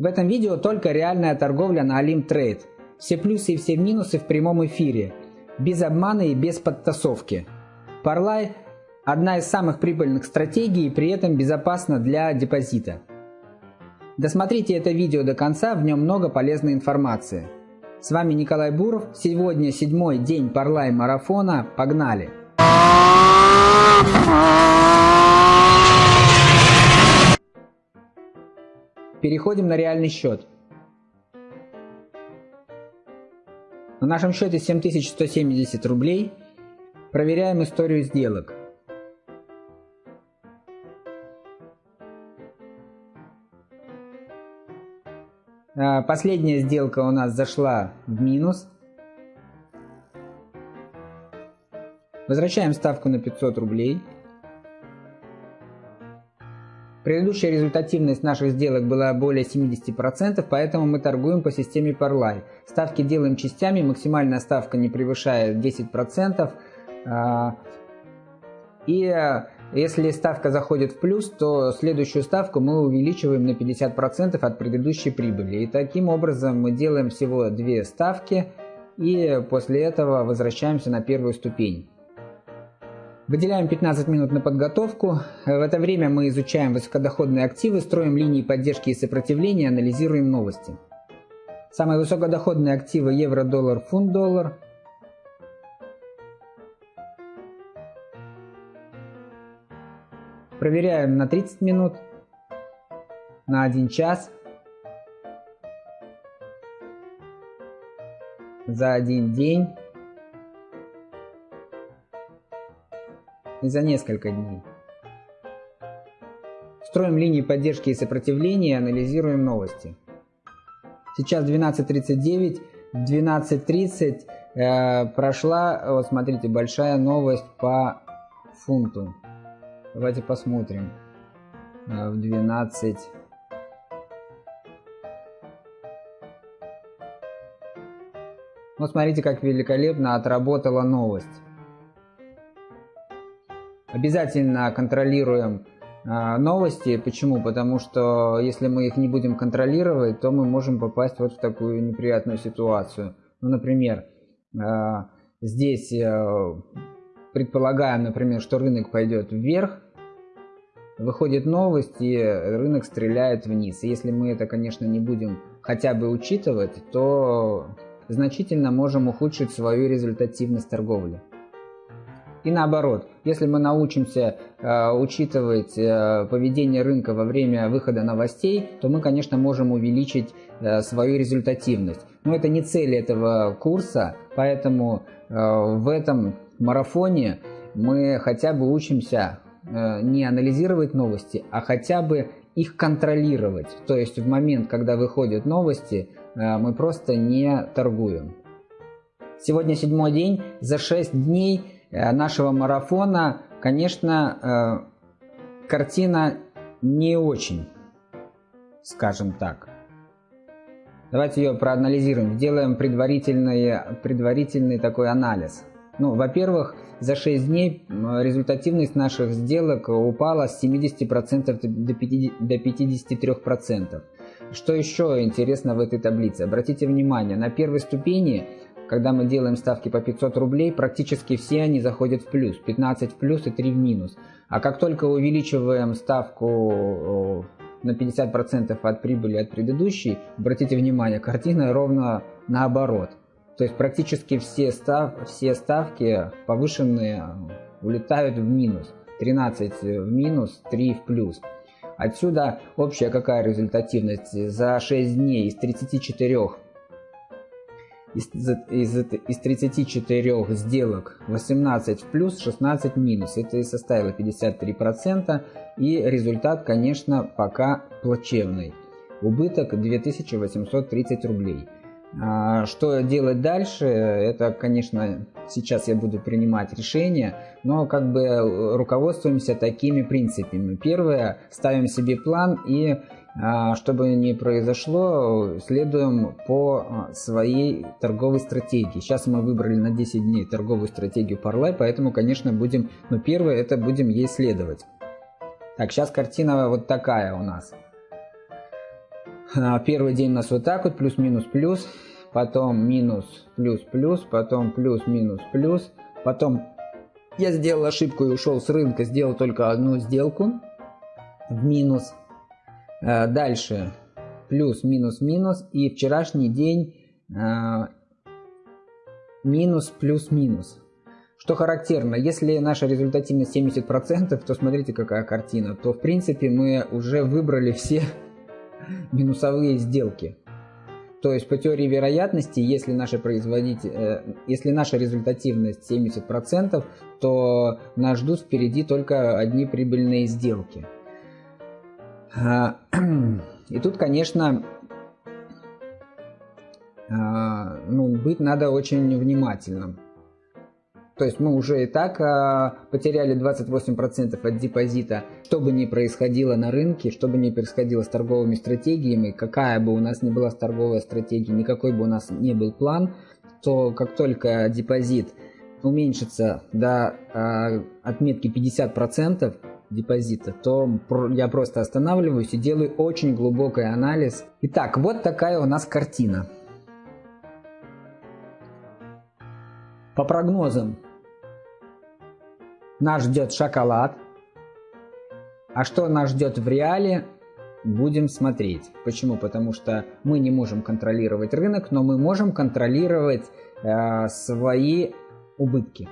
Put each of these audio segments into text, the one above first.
В этом видео только реальная торговля на Alim Trade. Все плюсы и все минусы в прямом эфире. Без обмана и без подтасовки. Parlay – одна из самых прибыльных стратегий и при этом безопасна для депозита. Досмотрите это видео до конца, в нем много полезной информации. С вами Николай Буров. Сегодня седьмой день Parlay марафона. Погнали! Переходим на реальный счет. На нашем счете 7170 рублей. Проверяем историю сделок. А, последняя сделка у нас зашла в минус. Возвращаем ставку на 500 рублей. Предыдущая результативность наших сделок была более 70%, поэтому мы торгуем по системе Parlay. Ставки делаем частями, максимальная ставка не превышает 10%. А, и э, если ставка заходит в плюс, то следующую ставку мы увеличиваем на 50% от предыдущей прибыли. И таким образом мы делаем всего две ставки и после этого возвращаемся на первую ступень. Выделяем 15 минут на подготовку. В это время мы изучаем высокодоходные активы, строим линии поддержки и сопротивления, анализируем новости. Самые высокодоходные активы евро, доллар, фунт, доллар. Проверяем на 30 минут, на 1 час, за один день. За несколько дней. Строим линии поддержки и сопротивления и анализируем новости. Сейчас 12.39, 12.30 э, прошла, вот смотрите, большая новость по фунту. Давайте посмотрим. Э, в 12... Вот смотрите, как великолепно отработала новость. Обязательно контролируем а, новости. Почему? Потому что если мы их не будем контролировать, то мы можем попасть вот в такую неприятную ситуацию. Ну, например, а, здесь э, предполагаем, например, что рынок пойдет вверх, выходит новость и рынок стреляет вниз. если мы это, конечно, не будем хотя бы учитывать, то значительно можем ухудшить свою результативность торговли. И наоборот, если мы научимся э, учитывать э, поведение рынка во время выхода новостей, то мы, конечно, можем увеличить э, свою результативность. Но это не цель этого курса, поэтому э, в этом марафоне мы хотя бы учимся э, не анализировать новости, а хотя бы их контролировать. То есть в момент, когда выходят новости, э, мы просто не торгуем. Сегодня седьмой день, за 6 дней нашего марафона, конечно, э, картина не очень, скажем так. Давайте ее проанализируем, сделаем предварительный, предварительный такой анализ. Ну, во-первых, за 6 дней результативность наших сделок упала с 70% до 53%. Что еще интересно в этой таблице? Обратите внимание, на первой ступени когда мы делаем ставки по 500 рублей, практически все они заходят в плюс. 15 в плюс и 3 в минус. А как только увеличиваем ставку на 50% от прибыли от предыдущей, обратите внимание, картина ровно наоборот. То есть практически все, став, все ставки повышенные улетают в минус. 13 в минус, 3 в плюс. Отсюда общая какая результативность? За 6 дней из 34 из, из, из 34 сделок 18 в плюс, 16 в минус. Это и составило 53%. И результат, конечно, пока плачевный. Убыток 2830 рублей. А, что делать дальше, это, конечно, сейчас я буду принимать решение, но как бы руководствуемся такими принципами. Первое, ставим себе план и чтобы не произошло, следуем по а, своей торговой стратегии. Сейчас мы выбрали на 10 дней торговую стратегию Parlay, поэтому, конечно, будем, ну, первое, это будем ей следовать. Так, сейчас картина вот такая у нас. А, первый день у нас вот так вот, плюс-минус-плюс, потом минус, плюс-плюс, потом плюс-минус-плюс, потом я сделал ошибку и ушел с рынка, сделал только одну сделку в минус. А, дальше плюс, минус, минус. И вчерашний день а, минус, плюс, минус. Что характерно, если наша результативность 70%, то смотрите какая картина, то в принципе мы уже выбрали все минусовые сделки. То есть по теории вероятности, если наша, производитель, э, если наша результативность 70%, то нас ждут впереди только одни прибыльные сделки. А, и тут, конечно, а, ну, быть надо очень внимательным. То есть мы уже и так а, потеряли 28% от депозита. Что бы ни происходило на рынке, что бы ни происходило с торговыми стратегиями, какая бы у нас ни была торговая стратегия, никакой бы у нас не был план, то как только депозит уменьшится до отметки 50% депозита, то я просто останавливаюсь и делаю очень глубокий анализ. Итак, вот такая у нас картина. По прогнозам нас ждет шоколад. А что нас ждет в реале, будем смотреть. Почему? Потому что мы не можем контролировать рынок, но мы можем контролировать э, свои убытки.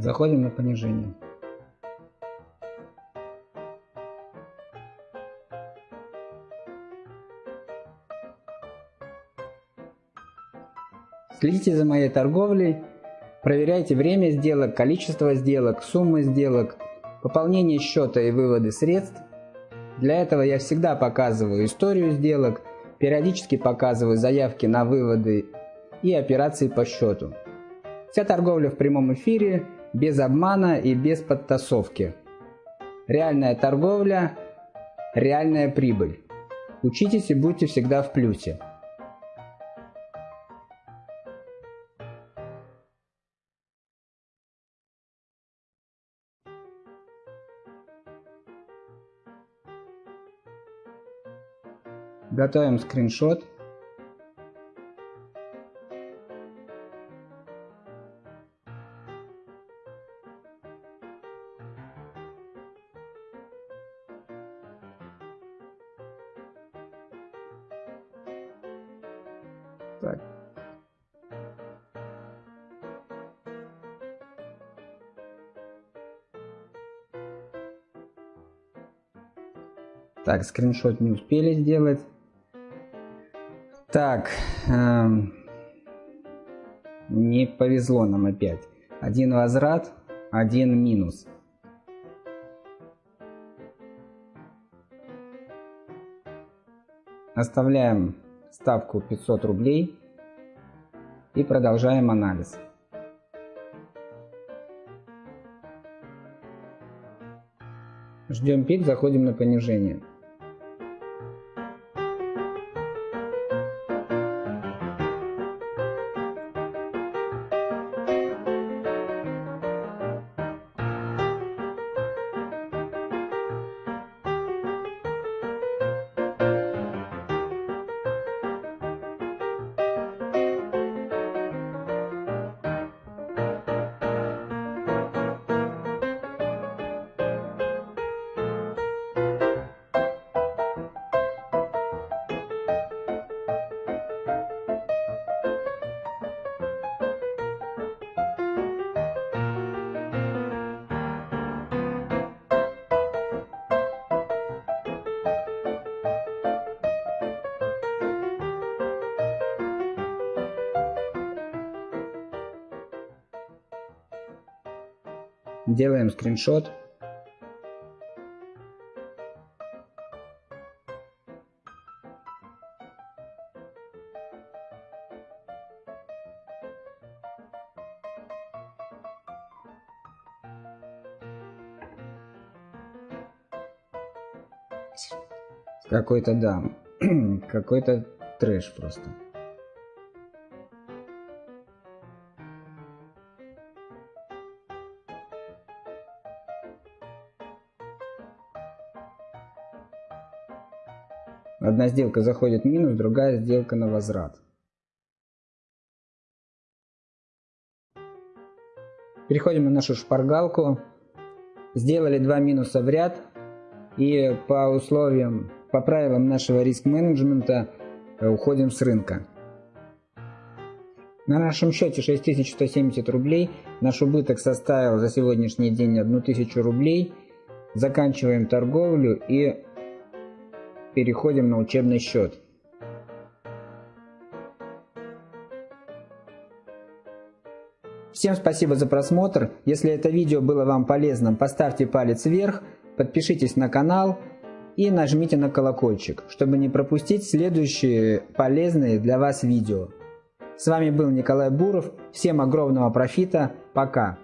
Заходим на понижение. Следите за моей торговлей, проверяйте время сделок, количество сделок, суммы сделок, пополнение счета и выводы средств. Для этого я всегда показываю историю сделок, периодически показываю заявки на выводы и операции по счету. Вся торговля в прямом эфире без обмана и без подтасовки. Реальная торговля, реальная прибыль. Учитесь и будьте всегда в плюсе. Готовим скриншот. Так. Так, скриншот не успели сделать. Так, эм, не повезло нам опять. Один возврат, один минус. Оставляем ставку 500 рублей и продолжаем анализ. Ждем пик, заходим на понижение. Делаем скриншот. Какой-то, да, какой-то трэш просто. Одна сделка заходит в минус, другая сделка на возврат. Переходим на нашу шпаргалку. Сделали два минуса в ряд. И по условиям по правилам нашего риск-менеджмента э, уходим с рынка. На нашем счете 6170 рублей. Наш убыток составил за сегодняшний день 1000 рублей. Заканчиваем торговлю и переходим на учебный счет. Всем спасибо за просмотр. Если это видео было вам полезным, поставьте палец вверх, подпишитесь на канал и нажмите на колокольчик, чтобы не пропустить следующие полезные для вас видео. С вами был Николай Буров. Всем огромного профита. Пока.